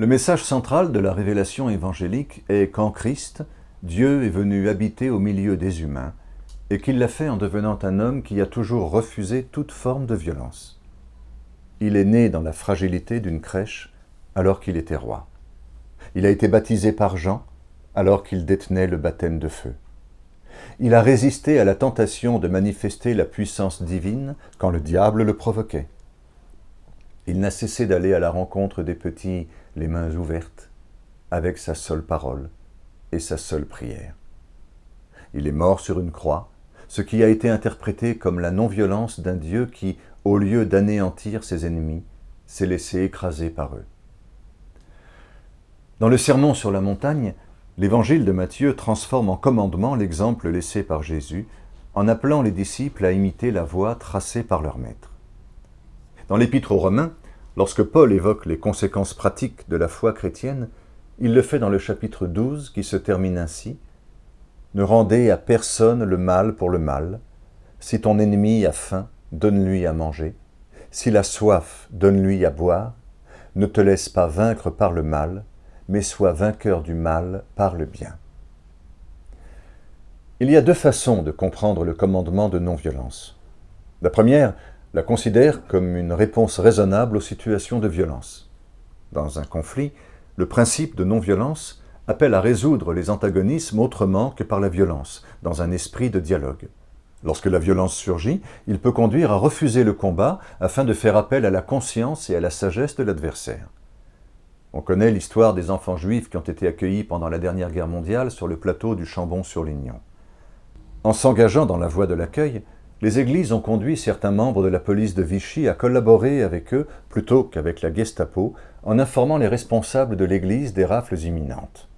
Le message central de la révélation évangélique est qu'en Christ, Dieu est venu habiter au milieu des humains et qu'il l'a fait en devenant un homme qui a toujours refusé toute forme de violence. Il est né dans la fragilité d'une crèche alors qu'il était roi. Il a été baptisé par Jean alors qu'il détenait le baptême de feu. Il a résisté à la tentation de manifester la puissance divine quand le diable le provoquait. Il n'a cessé d'aller à la rencontre des petits les mains ouvertes, avec sa seule parole et sa seule prière. Il est mort sur une croix, ce qui a été interprété comme la non-violence d'un Dieu qui, au lieu d'anéantir ses ennemis, s'est laissé écraser par eux. Dans le Sermon sur la montagne, l'évangile de Matthieu transforme en commandement l'exemple laissé par Jésus en appelant les disciples à imiter la voie tracée par leur maître. Dans l'Épître aux Romains, lorsque Paul évoque les conséquences pratiques de la foi chrétienne, il le fait dans le chapitre 12 qui se termine ainsi « Ne rendez à personne le mal pour le mal. Si ton ennemi a faim, donne-lui à manger. S'il a soif, donne-lui à boire. Ne te laisse pas vaincre par le mal, mais sois vainqueur du mal par le bien. » Il y a deux façons de comprendre le commandement de non-violence. La première la considère comme une réponse raisonnable aux situations de violence. Dans un conflit, le principe de non-violence appelle à résoudre les antagonismes autrement que par la violence, dans un esprit de dialogue. Lorsque la violence surgit, il peut conduire à refuser le combat afin de faire appel à la conscience et à la sagesse de l'adversaire. On connaît l'histoire des enfants juifs qui ont été accueillis pendant la dernière guerre mondiale sur le plateau du Chambon-sur-Lignon. En s'engageant dans la voie de l'accueil, les églises ont conduit certains membres de la police de Vichy à collaborer avec eux plutôt qu'avec la Gestapo en informant les responsables de l'église des rafles imminentes.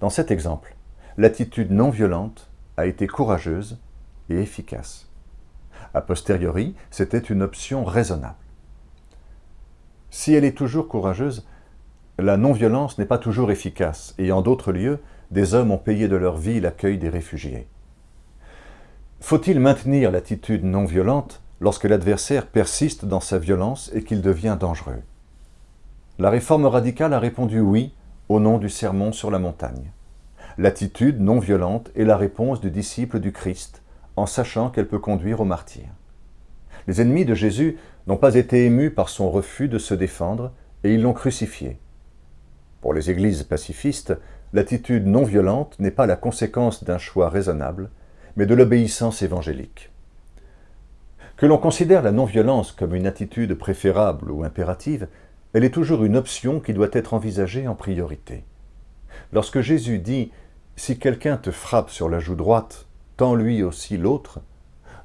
Dans cet exemple, l'attitude non violente a été courageuse et efficace. A posteriori, c'était une option raisonnable. Si elle est toujours courageuse, la non-violence n'est pas toujours efficace et en d'autres lieux, des hommes ont payé de leur vie l'accueil des réfugiés. Faut-il maintenir l'attitude non violente lorsque l'adversaire persiste dans sa violence et qu'il devient dangereux? La réforme radicale a répondu oui au nom du sermon sur la montagne. L'attitude non violente est la réponse du disciple du Christ, en sachant qu'elle peut conduire au martyr. Les ennemis de Jésus n'ont pas été émus par son refus de se défendre et ils l'ont crucifié. Pour les églises pacifistes, l'attitude non violente n'est pas la conséquence d'un choix raisonnable, mais de l'obéissance évangélique. Que l'on considère la non-violence comme une attitude préférable ou impérative, elle est toujours une option qui doit être envisagée en priorité. Lorsque Jésus dit « Si quelqu'un te frappe sur la joue droite, tends lui aussi l'autre »,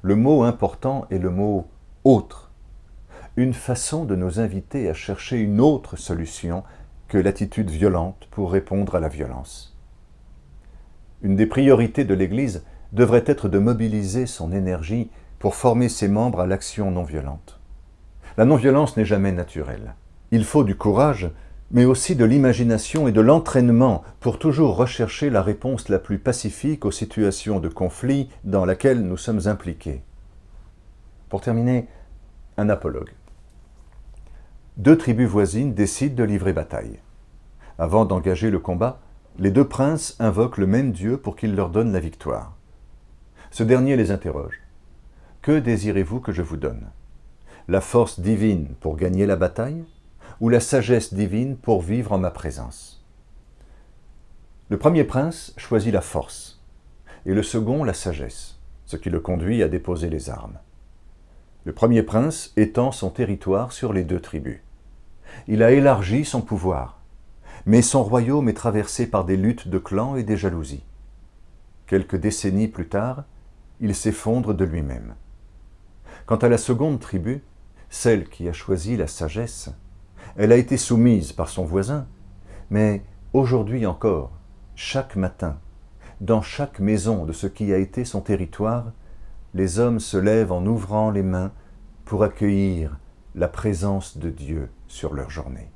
le mot important est le mot « autre », une façon de nous inviter à chercher une autre solution que l'attitude violente pour répondre à la violence. Une des priorités de l'Église devrait être de mobiliser son énergie pour former ses membres à l'action non violente. La non-violence n'est jamais naturelle. Il faut du courage, mais aussi de l'imagination et de l'entraînement pour toujours rechercher la réponse la plus pacifique aux situations de conflit dans laquelle nous sommes impliqués. Pour terminer, un apologue. Deux tribus voisines décident de livrer bataille. Avant d'engager le combat, les deux princes invoquent le même Dieu pour qu'il leur donne la victoire. Ce dernier les interroge. « Que désirez-vous que je vous donne? La force divine pour gagner la bataille ou la sagesse divine pour vivre en ma présence ?» Le premier prince choisit la force et le second la sagesse, ce qui le conduit à déposer les armes. Le premier prince étend son territoire sur les deux tribus. Il a élargi son pouvoir, mais son royaume est traversé par des luttes de clans et des jalousies. Quelques décennies plus tard, il s'effondre de lui-même. Quant à la seconde tribu, celle qui a choisi la sagesse, elle a été soumise par son voisin, mais aujourd'hui encore, chaque matin, dans chaque maison de ce qui a été son territoire, les hommes se lèvent en ouvrant les mains pour accueillir la présence de Dieu sur leur journée.